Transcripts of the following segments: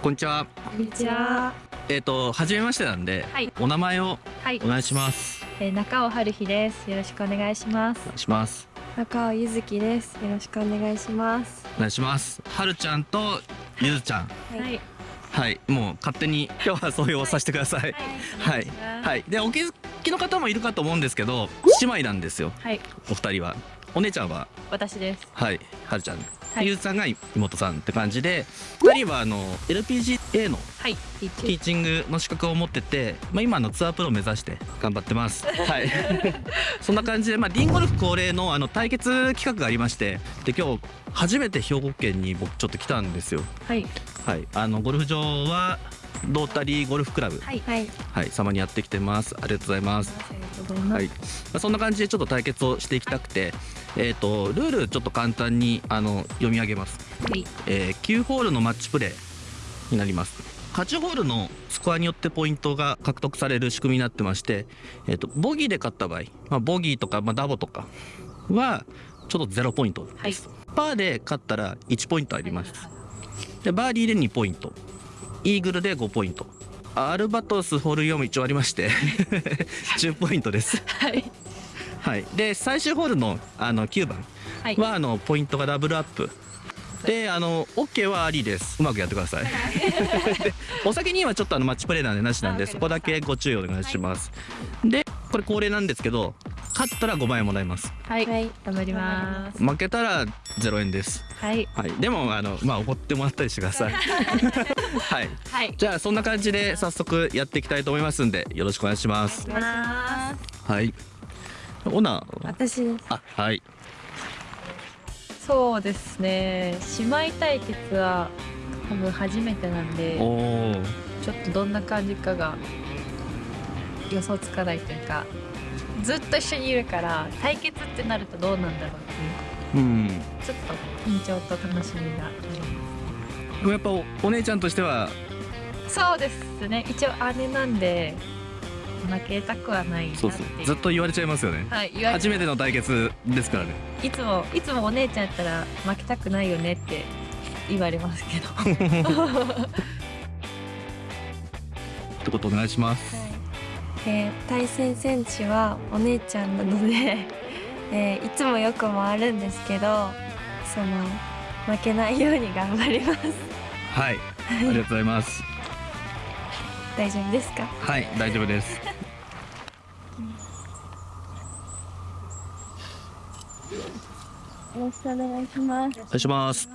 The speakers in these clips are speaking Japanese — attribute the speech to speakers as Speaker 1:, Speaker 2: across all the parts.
Speaker 1: こんにちは。
Speaker 2: こんにちは。
Speaker 1: えっ、と初めましてなんで、
Speaker 2: はい
Speaker 1: お名前を
Speaker 2: はい
Speaker 1: お。願いします。
Speaker 2: えー、中尾春日です。よろしくお願いします
Speaker 1: お。願いします。
Speaker 3: 中尾ゆずきです。よろしくお願いします。
Speaker 1: お願いします。はるちゃんとゆずちゃん。
Speaker 3: はい
Speaker 2: はい。
Speaker 1: はい、もう勝手に今日はそういうをさせてください。はい、はい、でお気づきの方もいるかと思うんですけど、姉妹なんですよ。
Speaker 2: はい。
Speaker 1: お二人は。お姉ちゃんは？
Speaker 2: 私です。
Speaker 1: はい、はるちゃん。
Speaker 2: はい
Speaker 1: ゆずさんが妹さんって感じで、二人はあの LPGA の
Speaker 2: はい。ティー
Speaker 1: チングの資格を持ってて、まあ、今のツアープロを目指して頑張ってます。はい。そんな感じで、まあ、リンゴルフ恒例のあの対決企画がありまして、で、今日初めて兵庫県に僕ちょっと来たんですよ。
Speaker 2: はい。
Speaker 1: はい。あのゴルフ場はロータリーゴルフクラブ、
Speaker 2: はい。
Speaker 3: はい。
Speaker 1: はい、様にやってきてます。ありがとうございます。
Speaker 2: ありがとうございます。
Speaker 1: はい。まあ、そんな感じでちょっと対決をしていきたくて、えっ、とルールちょっと簡単にあの読み上げます。
Speaker 2: はい。
Speaker 1: えー9ホールのマッチプレーになります。8ホールのスコアによってポイントが獲得される仕組みになってまして、えー、とボギーで勝った場合、まあ、ボギーとか、まあ、ダボとかはちょっと0ポイントです、パーで勝ったら1ポイントあります。でバーディーで2ポイント。イーグルで5ポイント。アルバトスホール4も一応ありまして 10ポイントです。
Speaker 2: はい。
Speaker 1: はい。で最終ホールのあの9番
Speaker 2: は
Speaker 1: あのポイントがダブルアップ。であの OK はありです。うまくやってください。でお酒にはちょっとあのマッチプレーなんでなしなんで
Speaker 2: あ
Speaker 1: そこだけご注意お願いします、でこれ恒例なんですけど勝ったら5万円もらえます。
Speaker 2: はい。
Speaker 3: はい。
Speaker 2: 頑張ります。
Speaker 1: 負けたら0円です。
Speaker 2: はい。
Speaker 1: はい。でもあのまあ怒ってもらったりしてください。はい。
Speaker 2: はい。
Speaker 1: じゃあそんな感じで早速やっていきたいと思いますんでよろしくお願いします。
Speaker 2: お願いします。
Speaker 1: はいオナー
Speaker 3: 私です。
Speaker 1: あはい
Speaker 2: そうですね。姉妹対決は多分初めてなんでちょっとどんな感じかが予想つかないというか、ずっと一緒にいるから対決ってなるとどうなんだろうっていう。
Speaker 1: うん
Speaker 2: ちょっと緊張と楽しみがありま
Speaker 1: でもやっぱおお姉ちゃんとしては
Speaker 2: す。そうですね。一応姉なんで負けたくはない
Speaker 1: そ
Speaker 2: いう。う。
Speaker 1: そう。ずっと言われちゃいますよね。
Speaker 2: はい、言われ
Speaker 1: 初めての対決ですからね。
Speaker 2: いつもいつもお姉ちゃんやったら負けたくないよねって言われますけど。
Speaker 1: ってことお願いします。
Speaker 3: えー対戦選手はお姉ちゃんなので、えーいつもよく回るんですけど、その負けないように頑張ります。
Speaker 1: はい。ありがとうございます。
Speaker 3: 大丈夫ですか？
Speaker 1: はい大丈夫です
Speaker 3: よろしくお願いします。
Speaker 1: お願いします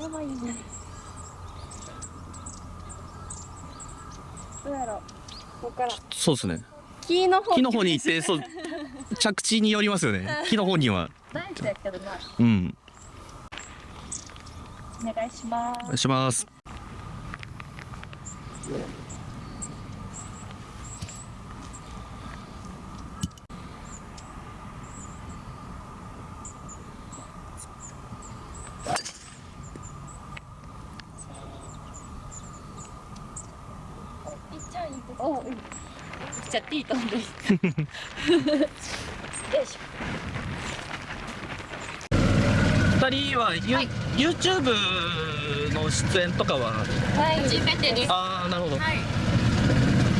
Speaker 3: やばいね。どうやろう。ここから
Speaker 1: そうですね
Speaker 3: 木の方。
Speaker 1: 木の方に行ってそう 着地によりますよね木の方には
Speaker 2: 大事だけどな。
Speaker 1: うん
Speaker 2: お願いしま
Speaker 1: お願いします
Speaker 2: おう。じゃあティートンです。よいし
Speaker 1: 二人はユ、
Speaker 2: はい
Speaker 1: YouTube の出演とかは？
Speaker 2: ょ。はい。初めてです。
Speaker 1: ああなるほど
Speaker 2: はい。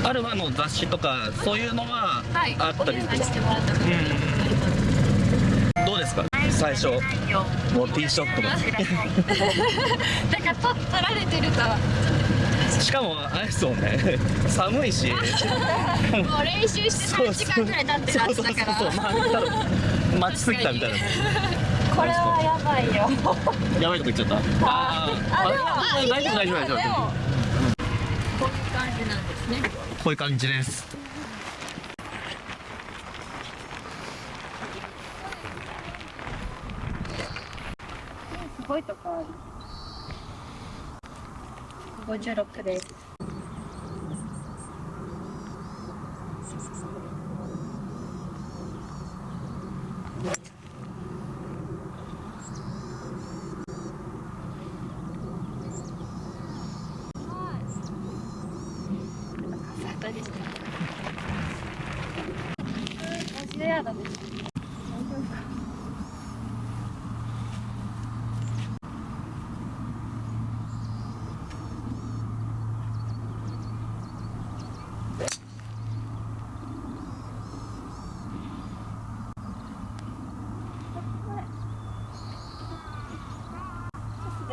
Speaker 1: アルファの雑誌とかそういうのは
Speaker 2: はい。
Speaker 1: あったり？とか
Speaker 2: お願いしてもらったので。
Speaker 1: どうですか？最初もうティーショットが
Speaker 2: だ からと取られてると
Speaker 1: しかもあれですもんね。寒いし。
Speaker 2: もう練習して3時間くらい経ってだから。
Speaker 1: そうそうそうそう。まあ待ちすぎたみたいな。
Speaker 3: これはやばいよ。
Speaker 1: やばいとこ行っちゃった？あー。
Speaker 3: あでも
Speaker 1: あ大丈夫大丈夫大丈夫。
Speaker 2: こういう感じなんですね。
Speaker 1: こういう感じです
Speaker 2: すごいとこある56です方でした。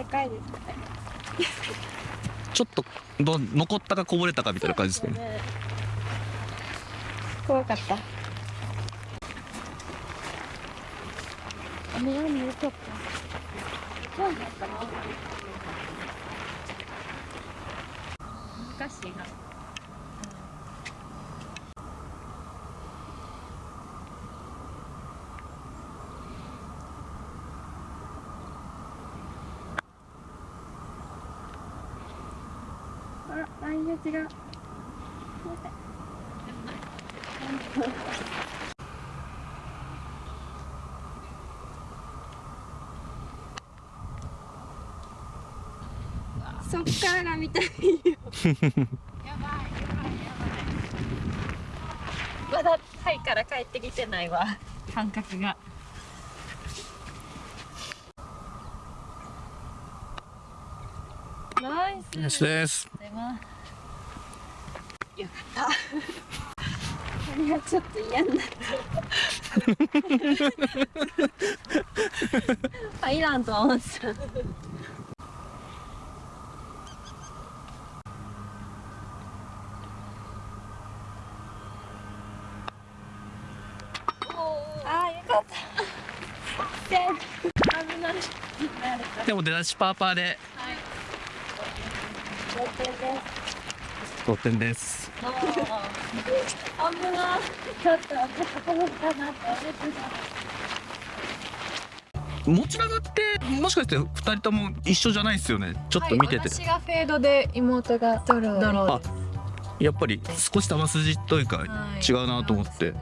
Speaker 3: 深いですね。
Speaker 1: ちょっとど残ったかこぼれたかみたいな感じですかね。
Speaker 3: 怖かった。雨雨よかったそうだった。な
Speaker 2: 難しいな
Speaker 3: あらラインが違うそっからが見たいよ。
Speaker 2: まだタイから帰ってきてないわ。感覚が。
Speaker 3: ナイス。
Speaker 1: ナイスです
Speaker 2: でもよかっ
Speaker 3: あれはちょっと嫌になった入らんとは思ってたあーよかった。で危ない
Speaker 1: でも出だしパーパーで。
Speaker 3: 同点です
Speaker 1: 同点です。
Speaker 3: 危ないちょっと高かったなって思ってた
Speaker 1: 持ち長ってもしかして2人とも一緒じゃないですよね。ちょっと見てて、
Speaker 2: はい、私がフェードで妹がドロー。ドローです
Speaker 1: やっぱり少し球筋というか
Speaker 2: はい。
Speaker 1: 違うなと思って、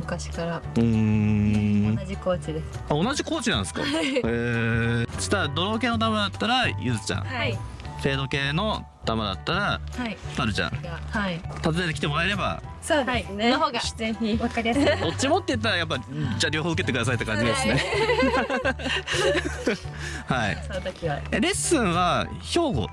Speaker 2: 昔から。
Speaker 1: うーん。
Speaker 2: 同じコーチです。
Speaker 1: あ同じコーチなんですか？へえそしたらドロー系の球だったらゆずちゃん。
Speaker 2: はい
Speaker 1: フェード系の球だったら
Speaker 2: はい。
Speaker 1: パルちゃん。
Speaker 2: はい。
Speaker 1: 訪ねてきてもらえれば
Speaker 2: そうですね、の方が
Speaker 3: ぜひ
Speaker 2: わかりやすい。
Speaker 1: どっちもって言ったらやっぱじゃあ両方受けてくださいって感じですね。はい。
Speaker 2: その時は。
Speaker 1: えレッスンは兵庫？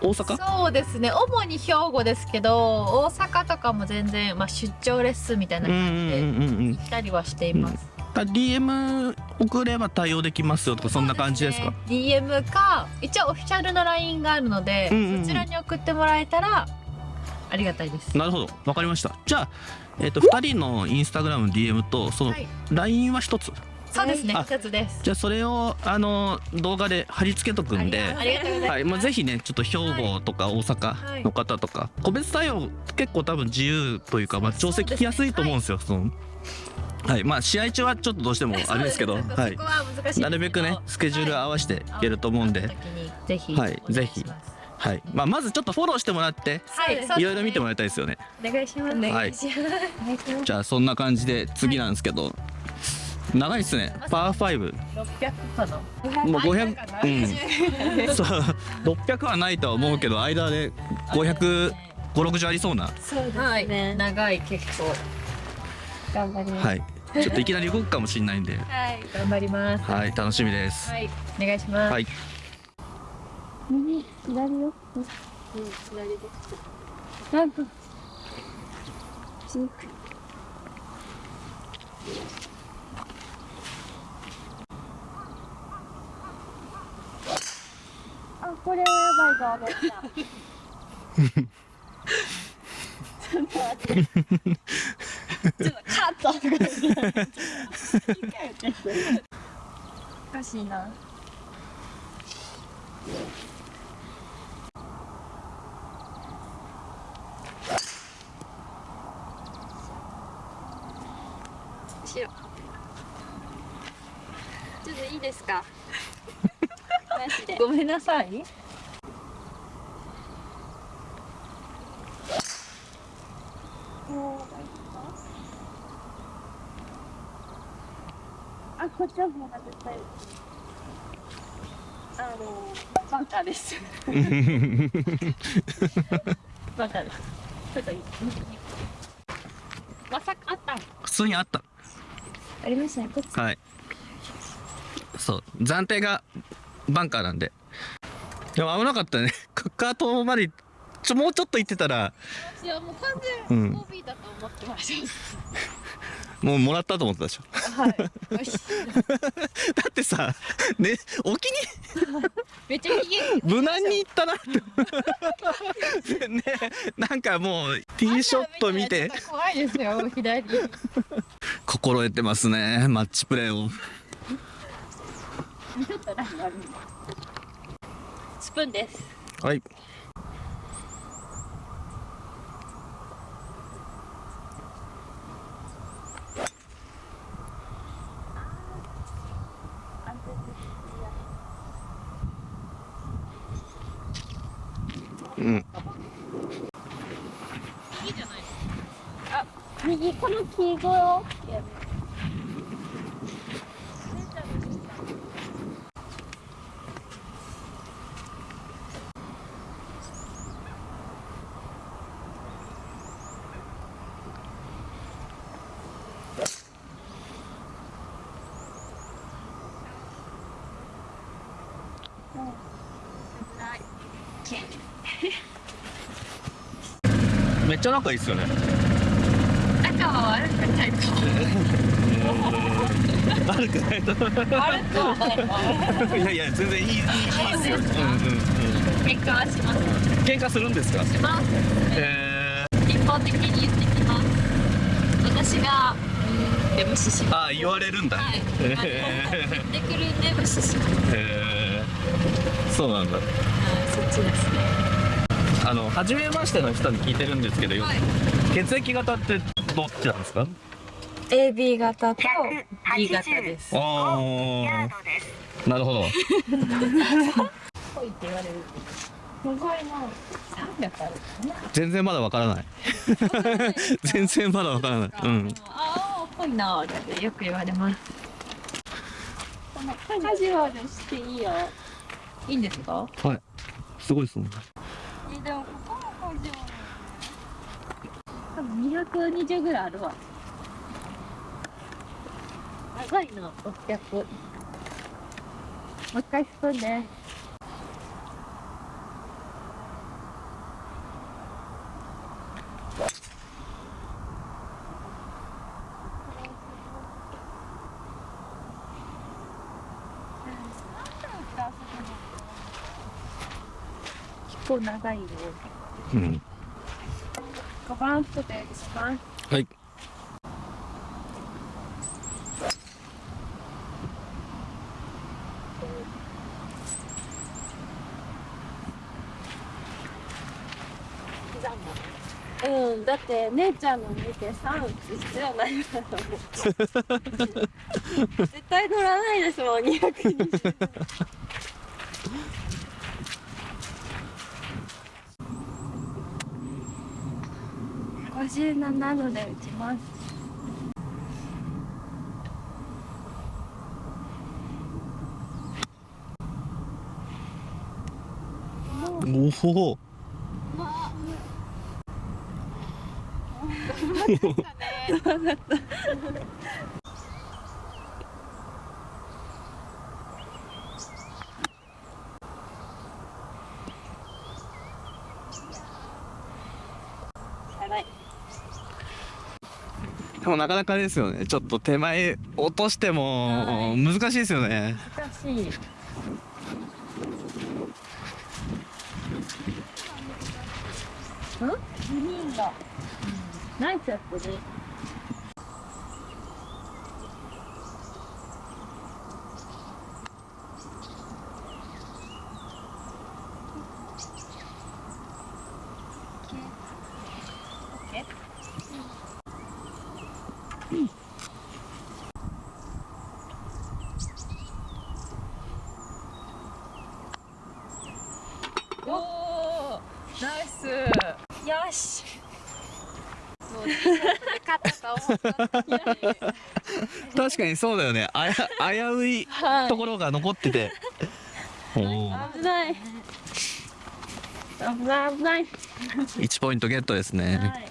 Speaker 1: 大阪？
Speaker 2: そうですね。主に兵庫ですけど大阪とかも全然、まあ、出張レッスンみたいな
Speaker 1: うんうん
Speaker 2: 感じで
Speaker 1: うんうん。
Speaker 2: 行ったりはしています、
Speaker 1: だ DM 送れば対応できますよとかそんな感じですか？
Speaker 2: ね。DM か一応オフィシャルの LINE があるので、
Speaker 1: うんうんうん。
Speaker 2: そちらに送ってもらえたらありがたいです。
Speaker 1: なるほど。わかりました。じゃあえっ、と2人のインスタグラム DM とその
Speaker 2: はい。
Speaker 1: LINE は1つ？
Speaker 2: そうですね
Speaker 1: あ
Speaker 2: 一つです。
Speaker 1: じゃあそれをあの動画で貼り付けとくんで
Speaker 2: ありがとうございます、
Speaker 1: はいまあ、ぜひねちょっと兵庫とか大阪の方とか、個別対応結構多分自由というか、まあ、調整聞きやすいと思うんですよそのはいまあ試合中はちょっとどうしても あれですけどはい。なるべくねスケジュール合わせていけると思うんで、
Speaker 2: 会った時にぜひ
Speaker 1: はいぜひ。はい。まあ、まずちょっとフォローしてもらって
Speaker 2: はい
Speaker 1: いろいろ見てもらいたいですよね。
Speaker 2: お願いします。
Speaker 1: はい。じゃあそんな感じで次なんですけど、長いっすね。パー5
Speaker 2: 600かな？
Speaker 1: もう500
Speaker 2: 間かな？
Speaker 1: うん。そう。600はないとは思うけど間で500560ありそうな。
Speaker 3: そうです
Speaker 2: はい。
Speaker 3: ね、
Speaker 2: 長い結構。
Speaker 3: 頑張ります。
Speaker 1: はいちょっといきなり動くかもしれないんで。
Speaker 3: はい
Speaker 2: 頑張ります。
Speaker 1: はい楽しみです。
Speaker 2: はいお願いします、
Speaker 1: はい。
Speaker 3: 右左よ。うん左ですなんかしにくいあこれはやばいぞちょっと待ってちょっとカットとおかしいな後ろちょっといいですか
Speaker 2: ごめんなさい
Speaker 3: あ、こっちの方が絶対あのバンカーです。
Speaker 2: わかるちょっといい？まさかあった
Speaker 1: 普通にあった。
Speaker 3: ありましたね。こっち？
Speaker 1: はい。そう。暫定がバンカーなんで。でも危なかったね。カカートまでちょもうちょっと行ってたら。
Speaker 2: いやもう完
Speaker 1: うん。
Speaker 2: 全 OB だと思ってまし
Speaker 1: もうもらったと思ってたでしょ。
Speaker 2: たはい。
Speaker 1: だってさね沖に
Speaker 2: めっちゃひげ
Speaker 1: 無難にいったな。っ てねなんかもうティーショット見て。
Speaker 2: 怖いですよ左。
Speaker 1: 心得てますねマッチプレーを。
Speaker 2: スプーンです。
Speaker 1: はいうん
Speaker 2: いいじゃないあ右この黄色をやる
Speaker 1: めっちゃ仲いいっすよね。
Speaker 2: 仲は悪くないと
Speaker 1: 悪くないと。
Speaker 2: 悪くはない。
Speaker 1: いやいや全然いいいいいいっすよ、うんうん
Speaker 2: 喧嘩はします。
Speaker 1: うん、喧嘩するんですか？
Speaker 2: します
Speaker 1: え
Speaker 2: 一方的に言ってきます。私がうーんで無視します。
Speaker 1: ー、あ言われるんだ、
Speaker 2: はい。
Speaker 1: へ
Speaker 2: 言ってくるんで無視します。
Speaker 1: えそうなんだ。
Speaker 2: はいそっちですね
Speaker 1: あの初めましての人に聞いてるんですけど、
Speaker 2: はい。
Speaker 1: 血液型ってどっちなんですか
Speaker 3: ？AB 型と
Speaker 2: B 型です。
Speaker 1: ああなるほど
Speaker 2: 濃いって言われるす。ごいな300ある
Speaker 1: 全然まだわからない。全然まだわからない。うん。
Speaker 2: ああ濃いなってよく言われます。カジュアルしていいよ。いいんですか？
Speaker 1: はい。すごいですもん
Speaker 2: でもここもカジュアル多分220ぐらいあるわ。長い。な600もう一回スプー構長いよ
Speaker 1: うん。
Speaker 2: 5番とで一番
Speaker 1: はい
Speaker 3: うんだって姉ちゃんの見て3打つ必要ないから。もう絶対乗らないですもん220 57度で打ちます
Speaker 1: おお
Speaker 3: 辛
Speaker 1: もなかなかですよね。ちょっと手前落としても難しいですよね。
Speaker 2: 難しい。ん？グリーンが、ナイスやってるおおナイス
Speaker 3: よし
Speaker 2: もう勝ったと思った
Speaker 1: 確かにそうだよね。あや危うい
Speaker 3: は
Speaker 1: ところが残ってて。お
Speaker 3: い危ない。危ない。危ない
Speaker 1: 1ポイントゲットですね、
Speaker 3: はい。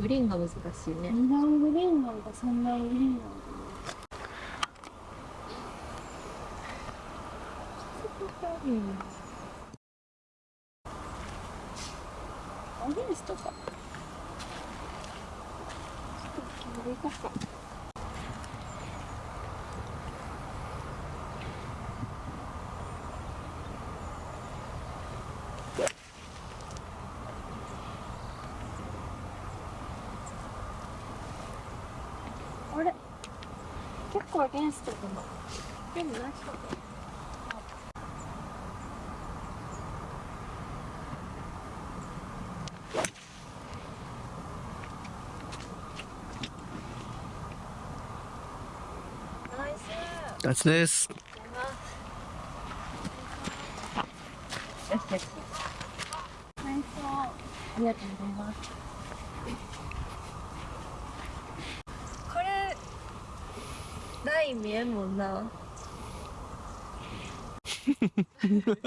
Speaker 2: グリーンが難しいね。
Speaker 3: 二段グリーンなんか三段グリーンなんだ。アゲンストかちょっと切りかか
Speaker 2: 構アゲンストだなでもない人ナイス
Speaker 1: ガツです
Speaker 2: ナイスありがとうございます
Speaker 3: これライン見えんもんな。何って。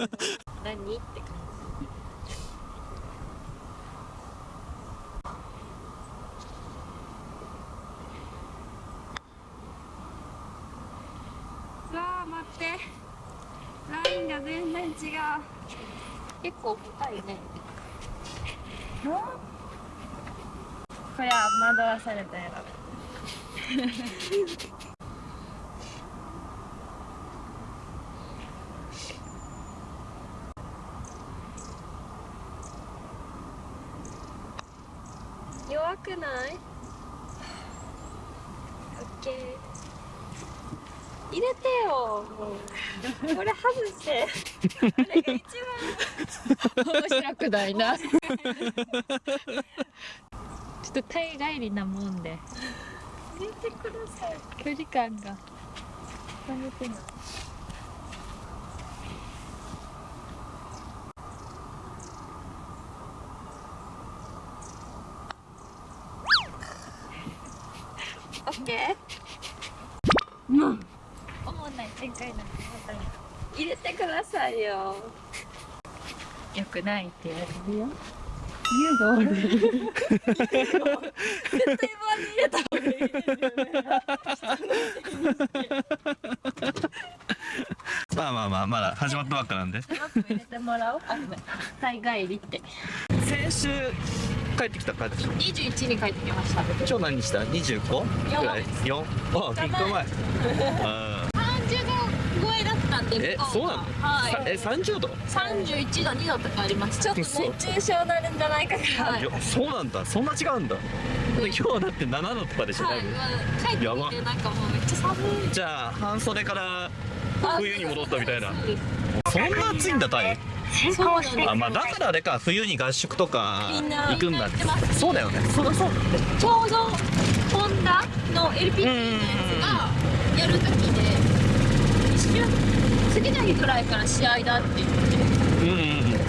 Speaker 3: 感じうわー待って。ラインが全然違う。
Speaker 2: 結構深いね。
Speaker 3: これは惑わされたやろ 弱くないオッケー入れてよもうこれ外してこれが一
Speaker 2: 面白くないな。ちょっと大帰りなもんで。
Speaker 3: 番入れてください。
Speaker 2: 距離感が。
Speaker 3: オッケー
Speaker 2: 思わない展開なんてまた
Speaker 3: 入れてくださいよ。
Speaker 2: よくないって言われるよ。言うがおる
Speaker 3: 絶対棒に入れた方がいいですよね
Speaker 1: まあまあまあまだ始まったばっかなんで。
Speaker 2: 入れてもらおう。あごめん。大帰りって。
Speaker 1: 先週帰ってきた感じ
Speaker 2: 21に帰ってきました。
Speaker 1: 今日何した 25? ぐらい 4? あ結構前。あ
Speaker 2: 30度超え
Speaker 1: そうなの？
Speaker 2: はい。
Speaker 1: え30度
Speaker 2: 31度2度とかあります
Speaker 3: ちょっと熱中症なるんじゃないかから
Speaker 2: はい。
Speaker 1: そうなんだ。そんな違うんだ。今日はだって7度とかでしょ？多
Speaker 2: はい、
Speaker 1: 分
Speaker 2: まあ、帰って
Speaker 1: やば
Speaker 2: きてなんかもうめっちゃ寒い。
Speaker 1: じゃあ半袖から冬に戻ったみたいな。
Speaker 2: そ
Speaker 1: んな暑いんだタイ？
Speaker 2: そうなんです。
Speaker 1: あまあだからあれか。冬に合宿とか行くんだ
Speaker 2: って。
Speaker 1: そうだよね。そうだそう。だ
Speaker 2: ちょうどホンダの LPG のやつがやる時で一瞬次の日ぐらいから試合だって言って。
Speaker 1: うんうんうん。